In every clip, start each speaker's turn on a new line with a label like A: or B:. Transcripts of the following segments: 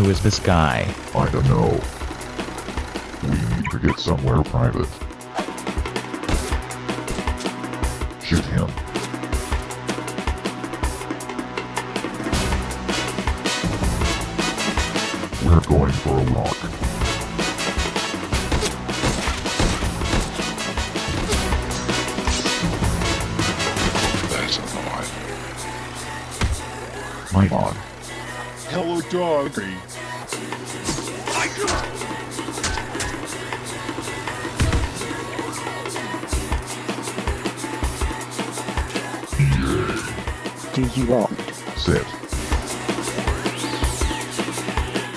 A: Who is this guy?
B: I don't know. We need to get somewhere private. Shoot him. We're going for a walk.
C: That's a thought.
B: My god.
C: Hello, dog.
D: Do you want?
B: Sit.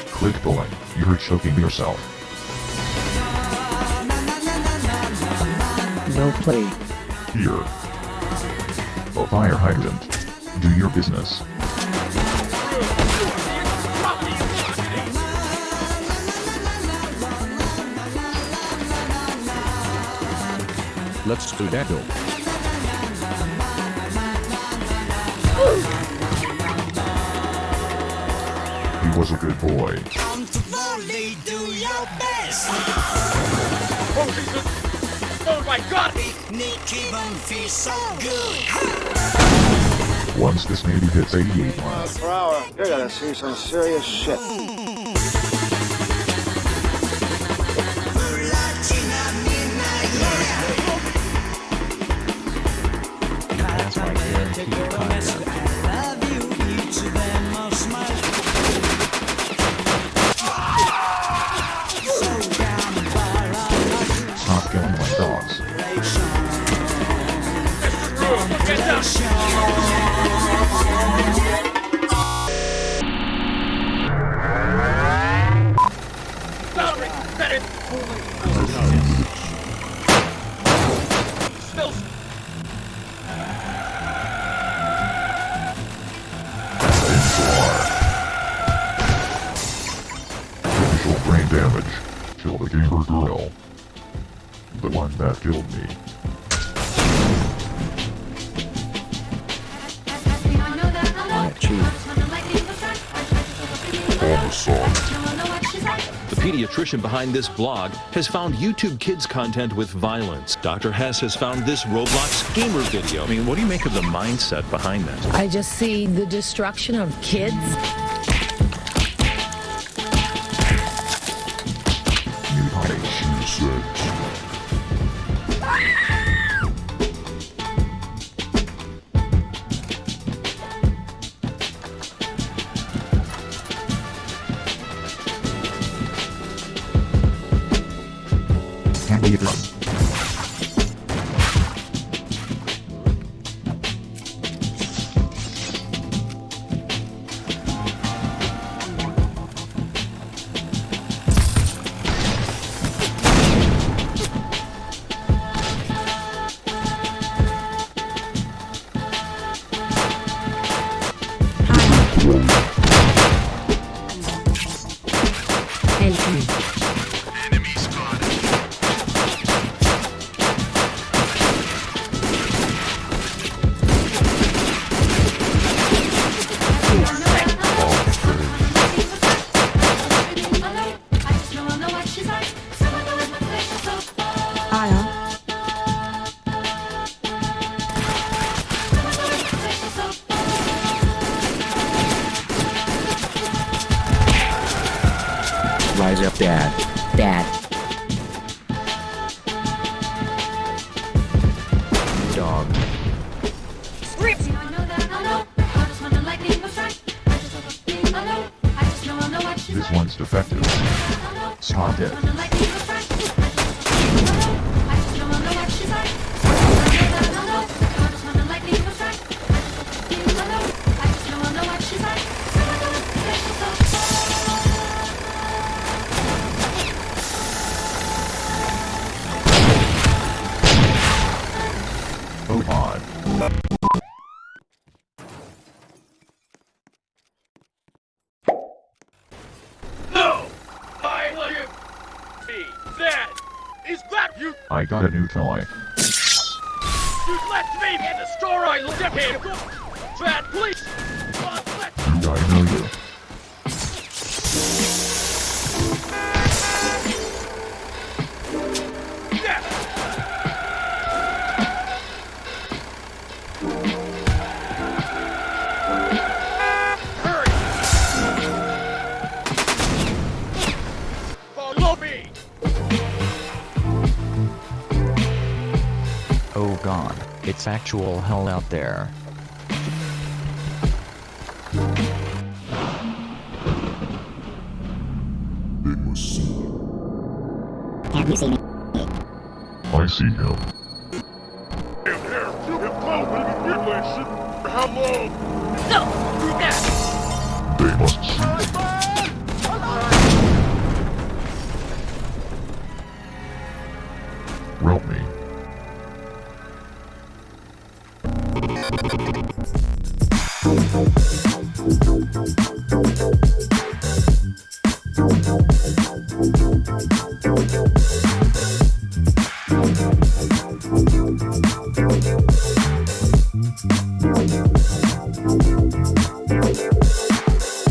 B: Click the link. You're choking yourself.
D: No play.
B: Here. A fire hydrant. Do your business.
E: Let's do that. Though.
B: He was a good boy.
F: Comfortably do your best.
G: Oh my god!
F: Even feel so good.
B: Once this maybe hits 88
H: miles per hour. You're gonna see some serious shit.
A: My
B: one that killed me.
I: The pediatrician behind this blog has found YouTube Kids content with violence. Dr. Hess has found this Roblox gamer video.
E: I mean, what do you make of the mindset behind that?
J: I just see the destruction of kids.
B: Mutation sex. Can't
D: Rise up, Dad. Dad. Dog.
B: This one's defective. Stop it.
G: I
B: got a new toy.
G: You left me in the store. I look at him! Fat please!
B: Do I know you? Hurry! Follow me!
A: It's actual hell out there.
B: They must see.
K: Have you seen it?
B: I see him.
C: Here, here, him close, baby. Get like shit. How long?
F: No! Do that!
B: They must see. Help me.